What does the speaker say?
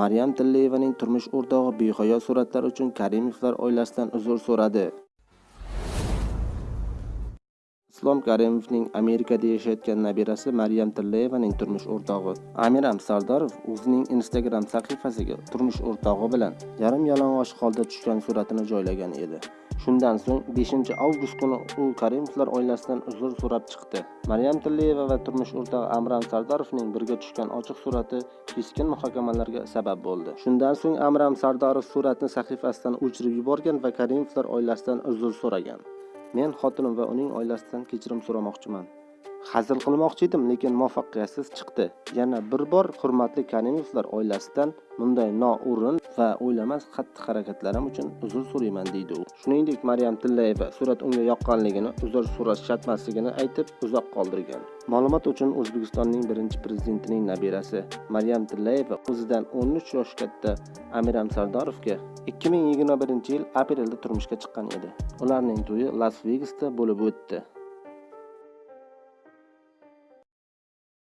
maryam tilleyevaning turmush o'rtog'i behayo suratlar uchun karimovlar oilasidan uzr so'radi. Islom karimovning amerikada yashayotgan nabirasi maryam tillayevaning turmush o'rtog'i. Amiram sardarov o'zining instagram sahifasiga turmush o'rtog'i bilan yarim yalang'och holda tushgan suratini joylagan edi. Shundan so'ng 5 avgust kuni u karimovlar oilasidan uzr so'rab chiqdi. Maryam Tilliyeva va turmush o'rtog'i amram Sardarovning birga tushgan ochiq surati keskin muhokamalarga sabab bo'ldi. Shundan so'ng amram Sardarov suratni sahifasidan o'chirib yuborgan va karimovlar oilasidan uzr so'ragan. Men xotinim va uning oilasidan kechirim so'ramoqchiman. Hazil qilmoqchi edim lekin muvaffaqiyatsiz chiqdi. Yana bir bor hurmatli karimovlar oilasidan bunday noo'rin va o'ylamas xatti harakatlarim uchun uzr so'rayman deydi u. Shuningdek maryam tillayeva surat unga yoqqanligini uzr so'rash shartmasligini aytib uzoq qoldirgan. Ma'lumot uchun o'zbekistonning birinchi prezidentining nabirasi maryam tillayeva o'zidan 13 yosh katta amiram sardorovga 2021 yil aprelda turmushga chiqqan edi. Ularning to'yi las vegasda bo'lib o'tdi.